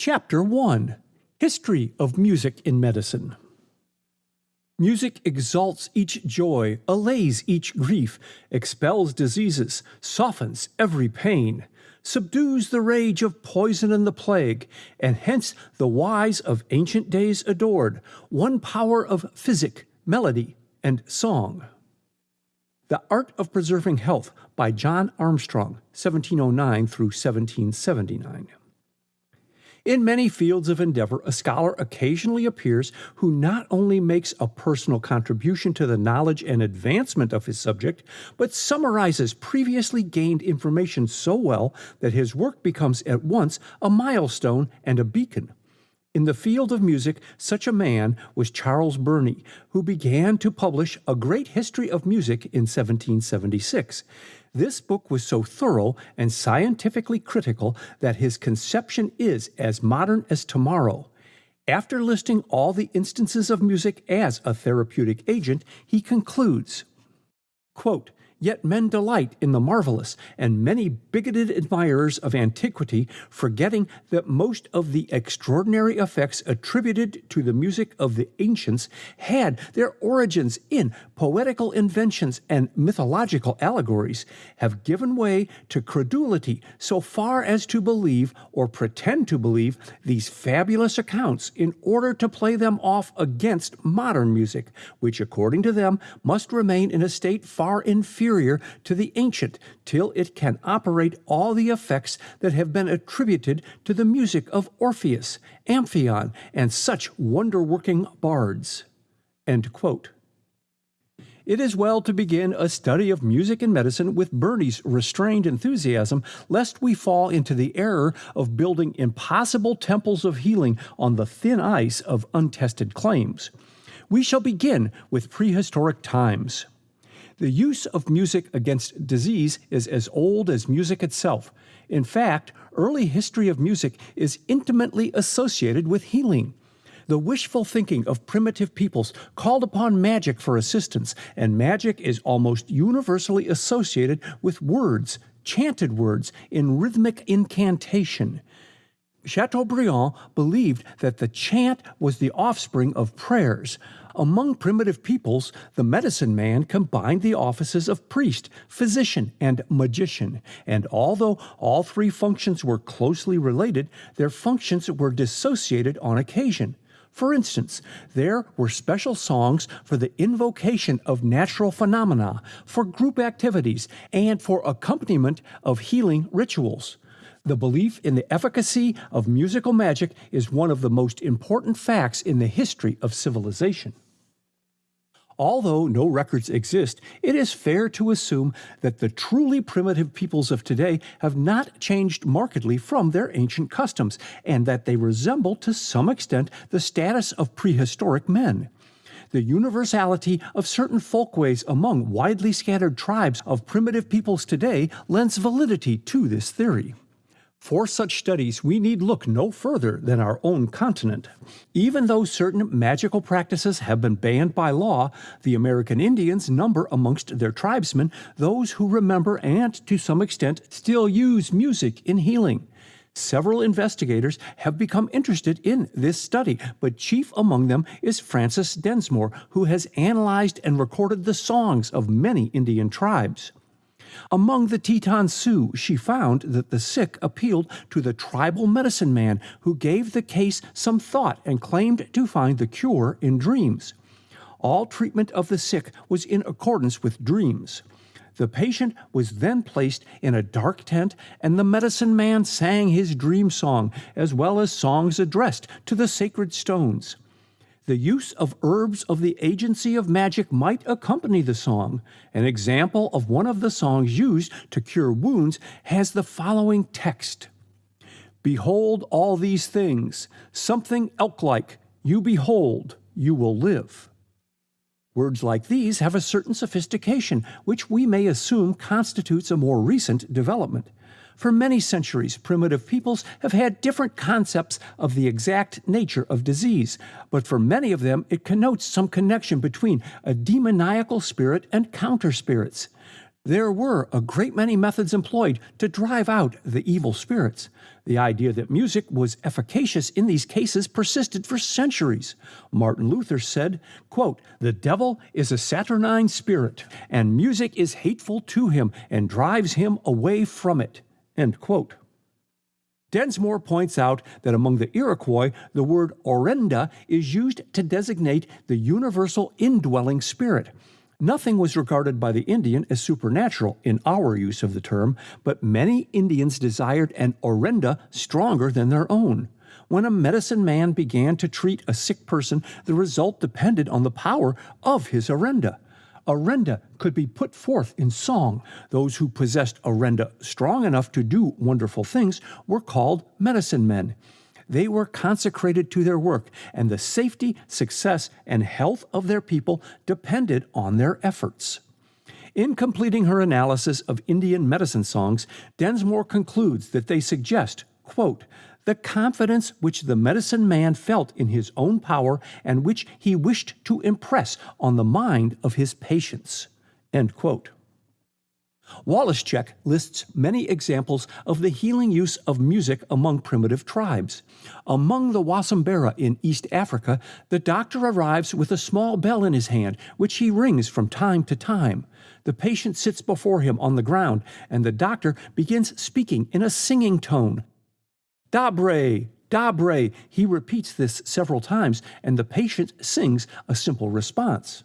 Chapter 1 History of Music in Medicine. Music exalts each joy, allays each grief, expels diseases, softens every pain, subdues the rage of poison and the plague, and hence the wise of ancient days adored one power of physic, melody, and song. The Art of Preserving Health by John Armstrong, 1709 through 1779. In many fields of endeavor, a scholar occasionally appears who not only makes a personal contribution to the knowledge and advancement of his subject, but summarizes previously gained information so well that his work becomes at once a milestone and a beacon. In the field of music, such a man was Charles Burney, who began to publish A Great History of Music in 1776. This book was so thorough and scientifically critical that his conception is as modern as tomorrow. After listing all the instances of music as a therapeutic agent, he concludes, quote, Yet men delight in the marvelous, and many bigoted admirers of antiquity, forgetting that most of the extraordinary effects attributed to the music of the ancients had their origins in poetical inventions and mythological allegories, have given way to credulity so far as to believe or pretend to believe these fabulous accounts in order to play them off against modern music, which, according to them, must remain in a state far inferior to the ancient till it can operate all the effects that have been attributed to the music of Orpheus, Amphion, and such wonder working bards. It is well to begin a study of music and medicine with Burney's restrained enthusiasm, lest we fall into the error of building impossible temples of healing on the thin ice of untested claims. We shall begin with prehistoric times. The use of music against disease is as old as music itself. In fact, early history of music is intimately associated with healing. The wishful thinking of primitive peoples called upon magic for assistance, and magic is almost universally associated with words, chanted words, in rhythmic incantation. Chateaubriand believed that the chant was the offspring of prayers. Among primitive peoples, the medicine man combined the offices of priest, physician, and magician, and although all three functions were closely related, their functions were dissociated on occasion. For instance, there were special songs for the invocation of natural phenomena, for group activities, and for accompaniment of healing rituals. The belief in the efficacy of musical magic is one of the most important facts in the history of civilization. Although no records exist, it is fair to assume that the truly primitive peoples of today have not changed markedly from their ancient customs, and that they resemble to some extent the status of prehistoric men. The universality of certain folkways among widely scattered tribes of primitive peoples today lends validity to this theory. For such studies, we need look no further than our own continent. Even though certain magical practices have been banned by law, the American Indians number amongst their tribesmen those who remember and, to some extent, still use music in healing. Several investigators have become interested in this study, but chief among them is Frances Densmore, who has analyzed and recorded the songs of many Indian tribes. Among the Teton Sioux, she found that the sick appealed to the tribal medicine man who gave the case some thought and claimed to find the cure in dreams. All treatment of the sick was in accordance with dreams. The patient was then placed in a dark tent, and the medicine man sang his dream song, as well as songs addressed to the sacred stones. The use of herbs of the agency of magic might accompany the song. An example of one of the songs used to cure wounds has the following text Behold all these things, something elk like, you behold, you will live. Words like these have a certain sophistication, which we may assume constitutes a more recent development. For many centuries, primitive peoples have had different concepts of the exact nature of disease, but for many of them it connotes some connection between a demoniacal spirit and counter spirits. There were a great many methods employed to drive out the evil spirits. The idea that music was efficacious in these cases persisted for centuries. Martin Luther said, quote, The devil is a saturnine spirit, and music is hateful to him and drives him away from it. End quote. Densmore points out that among the Iroquois, the word orenda is used to designate the universal indwelling spirit. Nothing was regarded by the Indian as supernatural in our use of the term, but many Indians desired an orenda stronger than their own. When a medicine man began to treat a sick person, the result depended on the power of his orenda. Orenda could be put forth in song. Those who possessed orenda strong enough to do wonderful things were called medicine men. They were consecrated to their work, and the safety, success, and health of their people depended on their efforts. In completing her analysis of Indian medicine songs, Densmore concludes that they suggest, quote, the confidence which the medicine man felt in his own power and which he wished to impress on the mind of his patients. End quote. Lists many examples of the healing use of music among primitive tribes. Among the Wasambara in East Africa, the doctor arrives with a small bell in his hand, which he rings from time to time. The patient sits before him on the ground, and the doctor begins speaking in a singing tone. Dabre, Dabre, he repeats this several times, and the patient sings a simple response.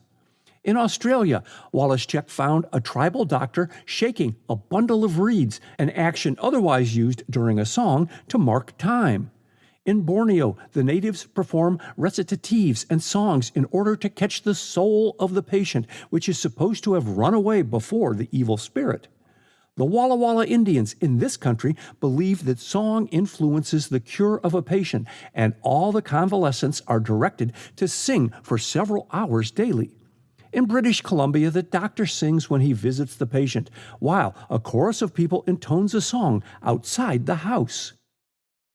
In Australia, Wallaschek found a tribal doctor shaking a bundle of reeds, an action otherwise used during a song to mark time. In Borneo, the natives perform recitatives and songs in order to catch the soul of the patient, which is supposed to have run away before the evil spirit. The Walla Walla Indians in this country believe that song influences the cure of a patient, and all the convalescents are directed to sing for several hours daily. In British Columbia, the doctor sings when he visits the patient, while a chorus of people intones a song outside the house.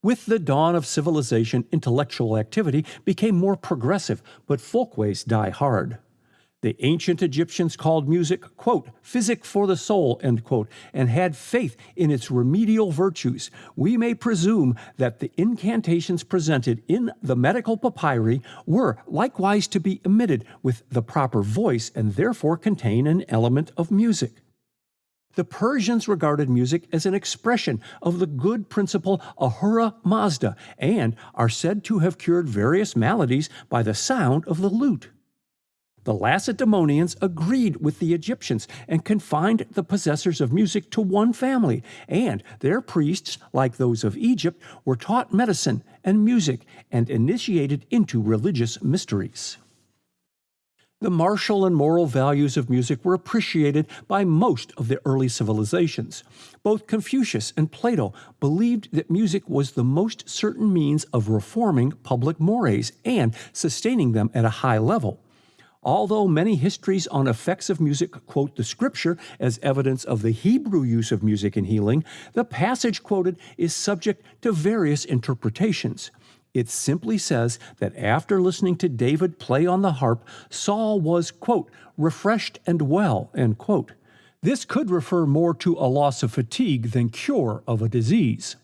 With the dawn of civilization, intellectual activity became more progressive, but folkways die hard. The ancient Egyptians called music, quote, physic for the soul, end quote, and had faith in its remedial virtues. We may presume that the incantations presented in the medical papyri were likewise to be emitted with the proper voice and therefore contain an element of music. The Persians regarded music as an expression of the good principle Ahura Mazda and are said to have cured various maladies by the sound of the lute. The Lacedaemonians agreed with the Egyptians and confined the possessors of music to one family, and their priests, like those of Egypt, were taught medicine and music and initiated into religious mysteries. The martial and moral values of music were appreciated by most of the early civilizations. Both Confucius and Plato believed that music was the most certain means of reforming public mores and sustaining them at a high level. Although many histories on effects of music quote the scripture as evidence of the Hebrew use of music in healing, the passage quoted is subject to various interpretations. It simply says that after listening to David play on the harp, Saul was, quote, refreshed and well, end quote. This could refer more to a loss of fatigue than cure of a disease.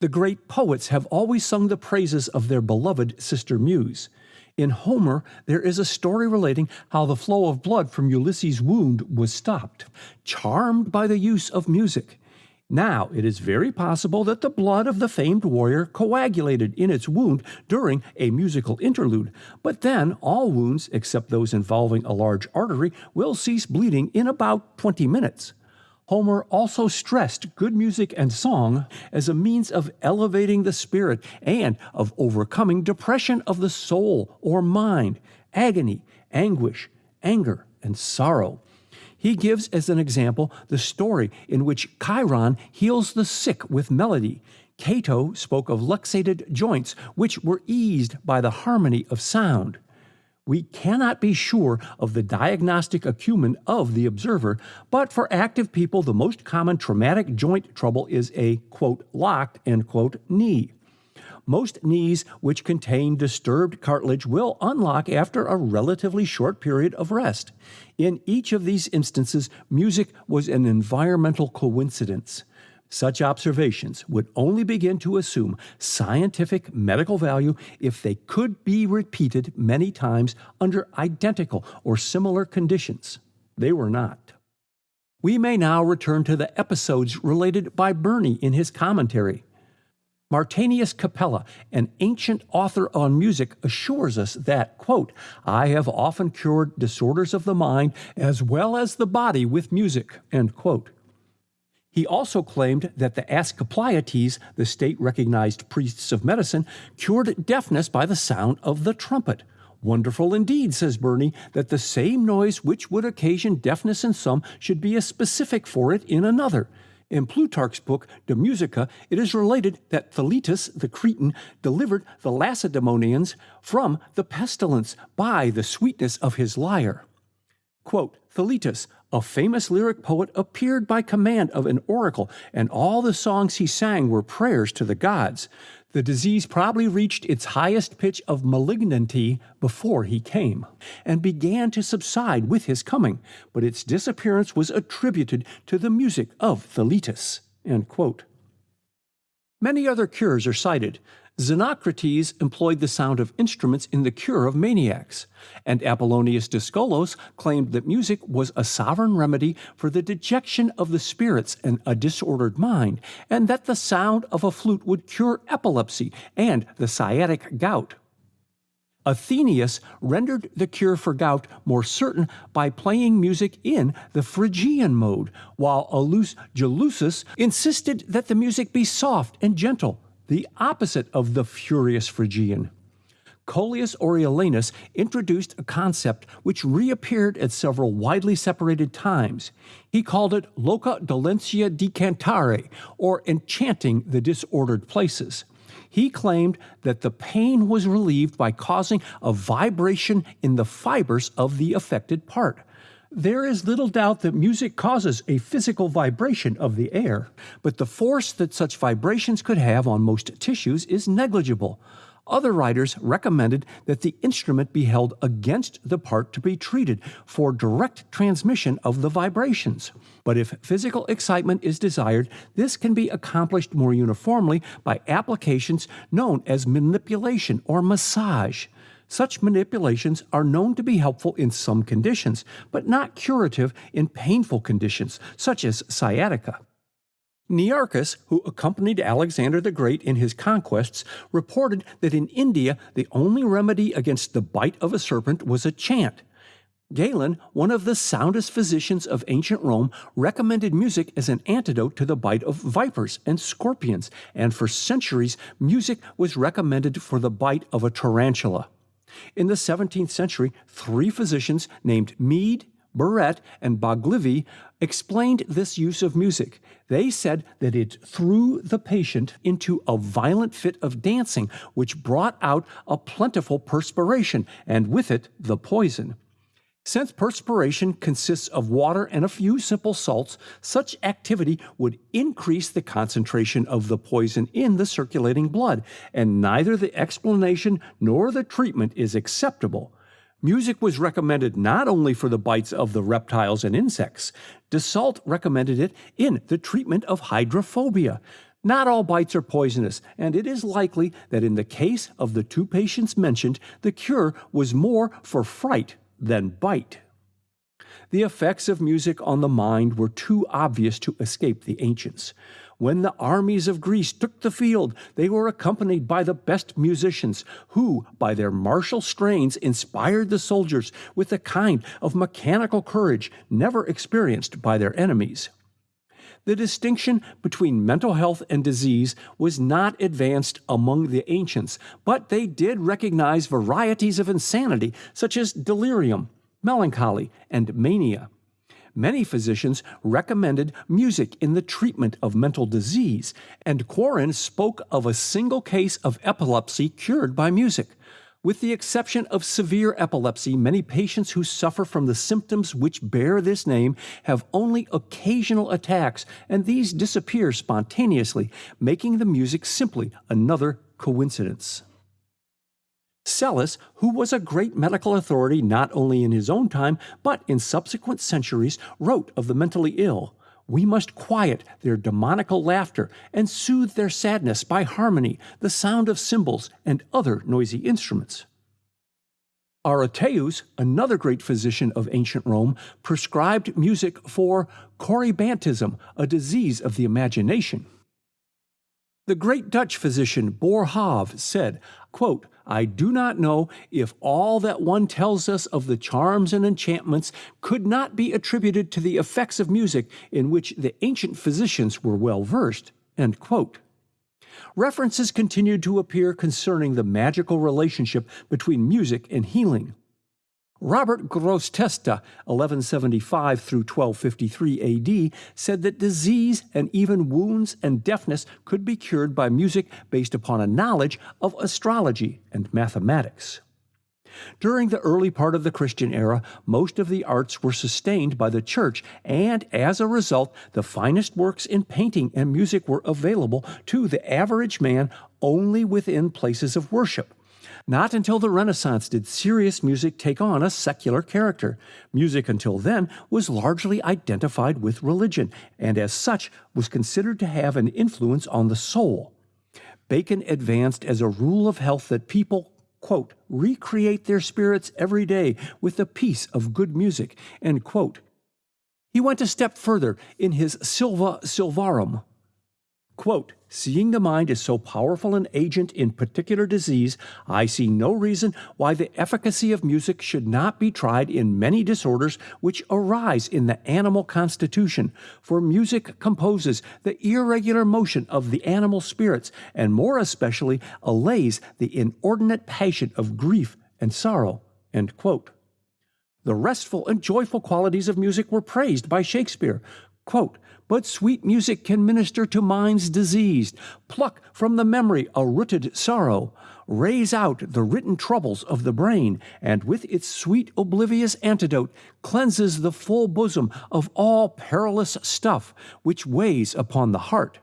The great poets have always sung the praises of their beloved sister muse. In Homer, there is a story relating how the flow of blood from Ulysses' wound was stopped, charmed by the use of music. Now, it is very possible that the blood of the famed warrior coagulated in its wound during a musical interlude, but then all wounds, except those involving a large artery, will cease bleeding in about 20 minutes. Homer also stressed good music and song as a means of elevating the spirit and of overcoming depression of the soul or mind, agony, anguish, anger, and sorrow. He gives as an example the story in which Chiron heals the sick with melody. Cato spoke of luxated joints, which were eased by the harmony of sound. We cannot be sure of the diagnostic acumen of the observer, but for active people, the most common traumatic joint trouble is a quote, locked end quote, knee. Most knees which contain disturbed cartilage will unlock after a relatively short period of rest. In each of these instances, music was an environmental coincidence. Such observations would only begin to assume scientific medical value if they could be repeated many times under identical or similar conditions. They were not. We may now return to the episodes related by Burney in his commentary. Martianus Capella, an ancient author on music, assures us that, quote, I have often cured disorders of the mind as well as the body with music, end quote. He also claimed that the Asclepiates, the state recognized priests of medicine, cured deafness by the sound of the trumpet. Wonderful indeed, says Burney, that the same noise which would occasion deafness in some should be a specific for it in another. In Plutarch's book De Musica, it is related that Theletus the Cretan delivered the Lacedaemonians from the pestilence by the sweetness of his lyre. Quote, Theletus, a famous lyric poet, appeared by command of an oracle, and all the songs he sang were prayers to the gods. The disease probably reached its highest pitch of malignity before he came, and began to subside with his coming, but its disappearance was attributed to the music of Theletus. Many other cures are cited, Xenocrates employed the sound of instruments in the cure of maniacs, and Apollonius Dyscolus claimed that music was a sovereign remedy for the dejection of the spirits and a disordered mind, and that the sound of a flute would cure epilepsy and the sciatic gout. Athenaeus rendered the cure for gout more certain by playing music in the Phrygian mode, while Aulus Gellius insisted that the music be soft and gentle, the opposite of the furious Phrygian. Coelius Aurelianus introduced a concept which reappeared at several widely separated times. He called it loca dolentia decantare, or enchanting the disordered places. He claimed that the pain was relieved by causing a vibration in the fibers of the affected part. There is little doubt that music causes a physical vibration of the air, but the force that such vibrations could have on most tissues is negligible. Other writers recommended that the instrument be held against the part to be treated for direct transmission of the vibrations. But if physical excitement is desired, this can be accomplished more uniformly by applications known as manipulation or massage. Such manipulations are known to be helpful in some conditions, but not curative in painful conditions, such as sciatica. Nearchus, who accompanied Alexander the Great in his conquests, reported that in India the only remedy against the bite of a serpent was a chant. Galen, one of the soundest physicians of ancient Rome, recommended music as an antidote to the bite of vipers and scorpions, and for centuries music was recommended for the bite of a tarantula. In the 17th century, three physicians named Mead, Burette, and Baglivi explained this use of music. They said that it threw the patient into a violent fit of dancing, which brought out a plentiful perspiration, and with it the poison. Since perspiration consists of water and a few simple salts, such activity would increase the concentration of the poison in the circulating blood, and neither the explanation nor the treatment is acceptable. Music was recommended not only for the bites of the reptiles and insects, Desault recommended it in the treatment of hydrophobia. Not all bites are poisonous, and it is likely that in the case of the two patients mentioned, the cure was more for fright than bite. The effects of music on the mind were too obvious to escape the ancients. When the armies of Greece took the field, they were accompanied by the best musicians, who, by their martial strains, inspired the soldiers with a kind of mechanical courage never experienced by their enemies. The distinction between mental health and disease was not advanced among the ancients, but they did recognize varieties of insanity, such as delirium, melancholy, and mania. Many physicians recommended music in the treatment of mental disease, and Quarren spoke of a single case of epilepsy cured by music. With the exception of severe epilepsy, many patients who suffer from the symptoms which bear this name have only occasional attacks, and these disappear spontaneously, making the music simply another coincidence. Psellus, who was a great medical authority not only in his own time but in subsequent centuries, wrote of the mentally ill We must quiet their demoniacal laughter and soothe their sadness by harmony, the sound of cymbals, and other noisy instruments. Aretaeus, another great physician of ancient Rome, prescribed music for corybantism, a disease of the imagination. The great Dutch physician Boerhaave said, quote, I do not know if all that one tells us of the charms and enchantments could not be attributed to the effects of music in which the ancient physicians were well versed. end quote. References continued to appear concerning the magical relationship between music and healing. Robert Grosseteste, 1175 through 1253 AD, said that disease and even wounds and deafness could be cured by music based upon a knowledge of astrology and mathematics. During the early part of the Christian era, most of the arts were sustained by the church, and as a result, the finest works in painting and music were available to the average man only within places of worship. Not until the Renaissance did serious music take on a secular character. Music until then was largely identified with religion, and as such was considered to have an influence on the soul. Bacon advanced as a rule of health that people, quote, recreate their spirits every day with the peace of good music, end quote. He went a step further in his Silva Silvarum. Quote, Seeing the mind is so powerful an agent in particular disease, I see no reason why the efficacy of music should not be tried in many disorders which arise in the animal constitution, for music composes the irregular motion of the animal spirits, and more especially allays the inordinate passion of grief and sorrow. The restful and joyful qualities of music were praised by Shakespeare. Quote, but sweet music can minister to minds diseased, pluck from the memory a rooted sorrow, raise out the written troubles of the brain, and with its sweet oblivious antidote cleanses the full bosom of all perilous stuff which weighs upon the heart.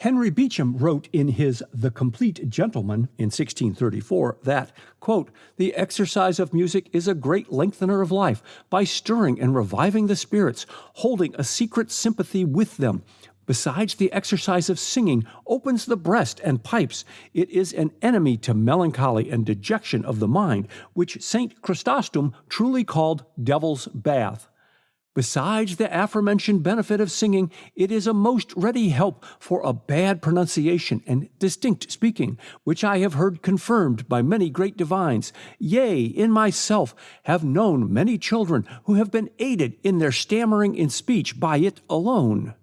Henry Peacham wrote in his The Complete Gentleman in 1634 that, quote, The exercise of music is a great lengthener of life by stirring and reviving the spirits, holding a secret sympathy with them. Besides, the exercise of singing opens the breast and pipes. It is an enemy to melancholy and dejection of the mind, which St. Chrysostom truly called devil's bath. Besides the aforementioned benefit of singing, it is a most ready help for a bad pronunciation and distinct speaking, which I have heard confirmed by many great divines. Yea, in myself have known many children who have been aided in their stammering in speech by it alone.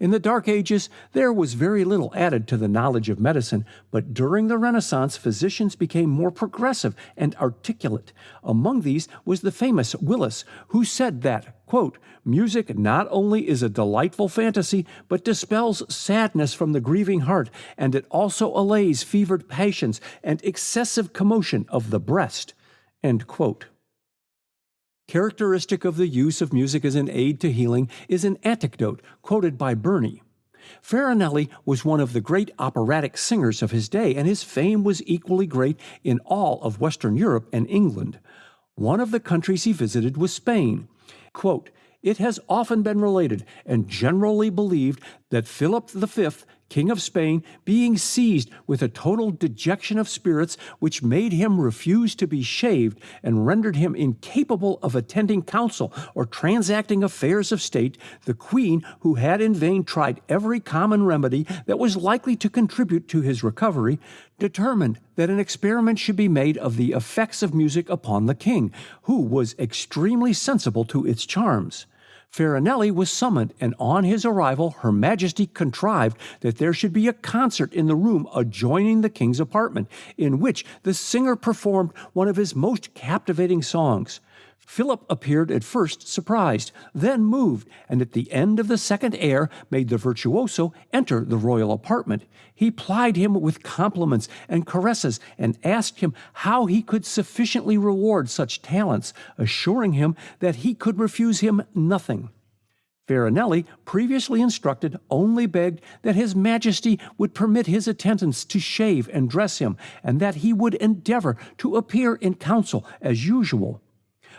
In the Dark Ages, there was very little added to the knowledge of medicine, but during the Renaissance, physicians became more progressive and articulate. Among these was the famous Willis, who said that, quote, Music not only is a delightful fantasy, but dispels sadness from the grieving heart, and it also allays fevered passions and excessive commotion of the breast. End quote. Characteristic of the use of music as an aid to healing is an anecdote quoted by Burney. Farinelli was one of the great operatic singers of his day, and his fame was equally great in all of Western Europe and England. One of the countries he visited was Spain. Quote, it has often been related and generally believed that Philip V King of Spain, being seized with a total dejection of spirits which made him refuse to be shaved and rendered him incapable of attending council or transacting affairs of state, the queen, who had in vain tried every common remedy that was likely to contribute to his recovery, determined that an experiment should be made of the effects of music upon the king, who was extremely sensible to its charms. Farinelli was summoned, and on his arrival, Her Majesty contrived that there should be a concert in the room adjoining the king's apartment, in which the singer performed one of his most captivating songs. Philip appeared at first surprised, then moved, and at the end of the second air made the virtuoso enter the royal apartment. He plied him with compliments and caresses and asked him how he could sufficiently reward such talents, assuring him that he could refuse him nothing. Farinelli, previously instructed, only begged that His Majesty would permit his attendants to shave and dress him, and that he would endeavor to appear in council as usual.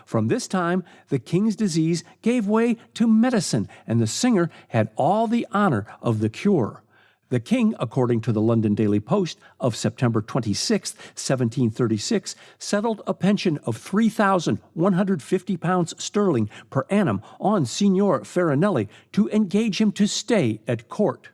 From this time, the king's disease gave way to medicine, and the singer had all the honor of the cure. The king, according to the London Daily Post of September 26, 1736, settled a pension of 3,150 pounds sterling per annum on Signor Farinelli to engage him to stay at court.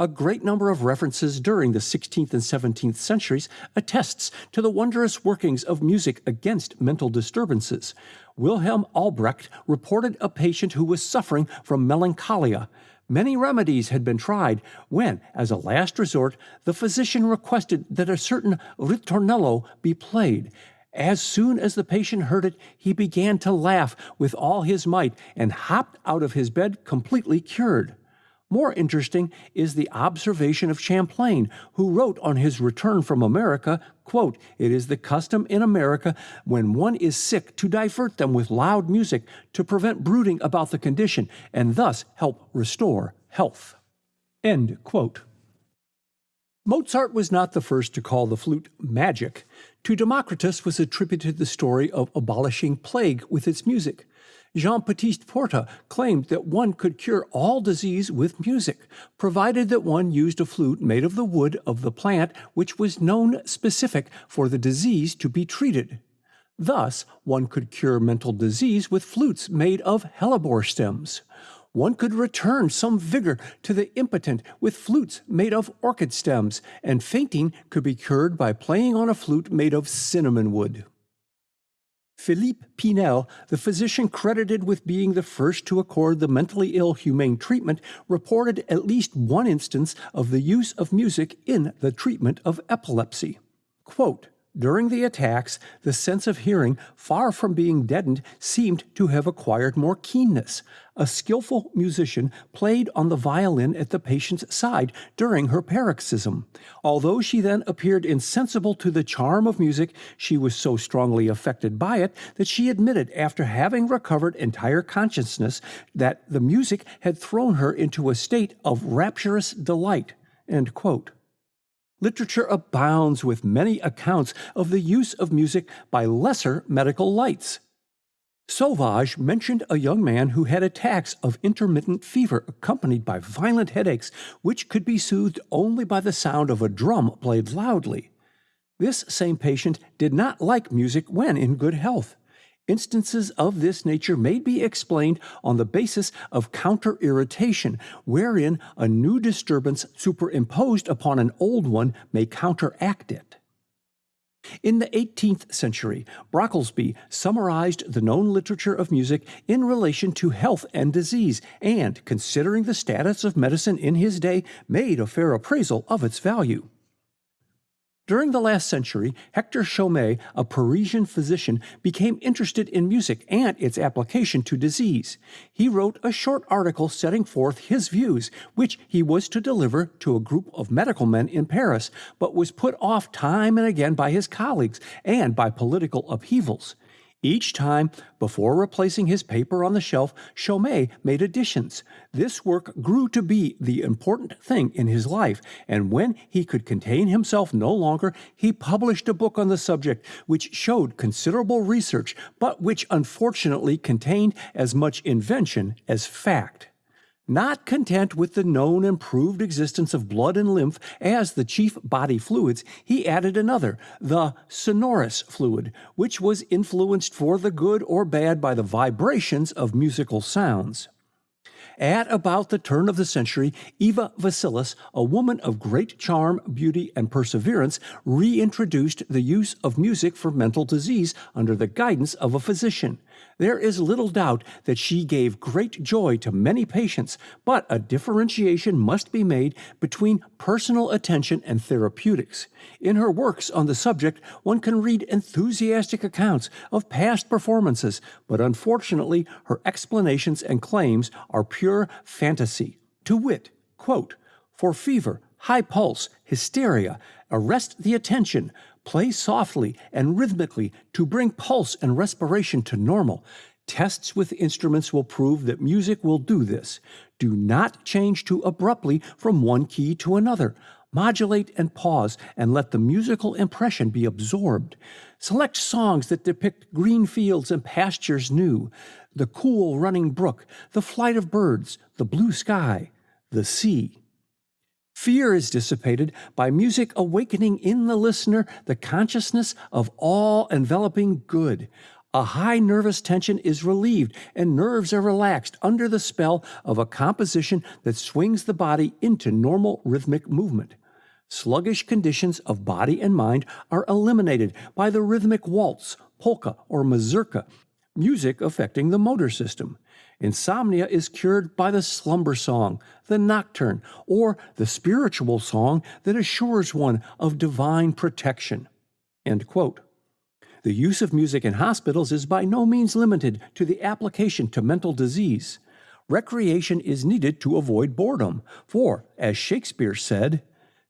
A great number of references during the 16th and 17th centuries attests to the wondrous workings of music against mental disturbances. Wilhelm Albrecht reported a patient who was suffering from melancholia. Many remedies had been tried when, as a last resort, the physician requested that a certain ritornello be played. As soon as the patient heard it, he began to laugh with all his might and hopped out of his bed completely cured. More interesting is the observation of Champlain, who wrote on his return from America, quote, It is the custom in America when one is sick to divert them with loud music to prevent brooding about the condition and thus help restore health. End quote. Mozart was not the first to call the flute magic. To Democritus was attributed the story of abolishing plague with its music. Jean Baptiste Porta claimed that one could cure all disease with music, provided that one used a flute made of the wood of the plant which was known specific for the disease to be treated. Thus, one could cure mental disease with flutes made of hellebore stems. One could return some vigor to the impotent with flutes made of orchid stems, and fainting could be cured by playing on a flute made of cinnamon wood. Philippe Pinel, the physician credited with being the first to accord the mentally ill humane treatment, reported at least one instance of the use of music in the treatment of epilepsy. Quote, during the attacks, the sense of hearing, far from being deadened, seemed to have acquired more keenness. A skillful musician played on the violin at the patient's side during her paroxysm. Although she then appeared insensible to the charm of music, she was so strongly affected by it that she admitted, after having recovered entire consciousness, that the music had thrown her into a state of rapturous delight. Literature abounds with many accounts of the use of music by lesser medical lights. Sauvage mentioned a young man who had attacks of intermittent fever accompanied by violent headaches, which could be soothed only by the sound of a drum played loudly. This same patient did not like music when in good health. Instances of this nature may be explained on the basis of counter irritation, wherein a new disturbance superimposed upon an old one may counteract it. In the 18th century, Brocklesby summarized the known literature of music in relation to health and disease, and, considering the status of medicine in his day, made a fair appraisal of its value. During the last century, Hector Chomet, a Parisian physician, became interested in music and its application to disease. He wrote a short article setting forth his views, which he was to deliver to a group of medical men in Paris, but was put off time and again by his colleagues and by political upheavals. Each time, before replacing his paper on the shelf, Chomet made additions. This work grew to be the important thing in his life, and when he could contain himself no longer, he published a book on the subject which showed considerable research, but which unfortunately contained as much invention as fact. Not content with the known improved existence of blood and lymph as the chief body fluids, he added another, the sonorous fluid, which was influenced for the good or bad by the vibrations of musical sounds. At about the turn of the century, Eva Vescelius, a woman of great charm, beauty, and perseverance, reintroduced the use of music for mental disease under the guidance of a physician. There is little doubt that she gave great joy to many patients, but a differentiation must be made between personal attention and therapeutics. In her works on the subject, one can read enthusiastic accounts of past performances, but unfortunately, her explanations and claims are pure fantasy. To wit, quote, for fever, high pulse, hysteria, arrest the attention, play softly and rhythmically to bring pulse and respiration to normal. Tests with instruments will prove that music will do this. Do not change too abruptly from one key to another. Modulate and pause and let the musical impression be absorbed. Select songs that depict green fields and pastures new, the cool running brook, the flight of birds, the blue sky, the sea. Fear is dissipated by music awakening in the listener the consciousness of all enveloping good. A high nervous tension is relieved and nerves are relaxed under the spell of a composition that swings the body into normal rhythmic movement. Sluggish conditions of body and mind are eliminated by the rhythmic waltz, polka, or mazurka, music affecting the motor system. Insomnia is cured by the slumber song, the nocturne, or the spiritual song that assures one of divine protection. The use of music in hospitals is by no means limited to the application to mental disease. Recreation is needed to avoid boredom, for, as Shakespeare said,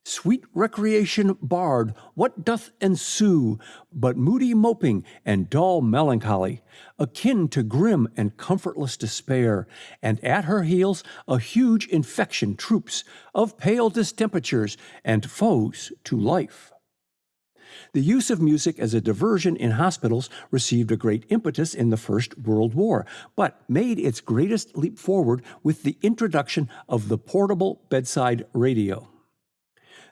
Sweet recreation barred, what doth ensue but moody moping and dull melancholy, akin to grim and comfortless despair, and at her heels a huge infection troops of pale distemperatures and foes to life. The use of music as a diversion in hospitals received a great impetus in the First World War, but made its greatest leap forward with the introduction of the portable bedside radio.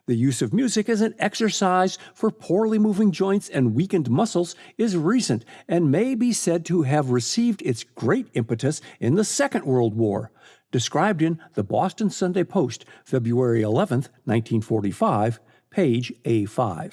The use of music as an exercise for poorly moving joints and weakened muscles is recent and may be said to have received its great impetus in the Second World War, described in the Boston Sunday Post, February 11, 1945, page A5.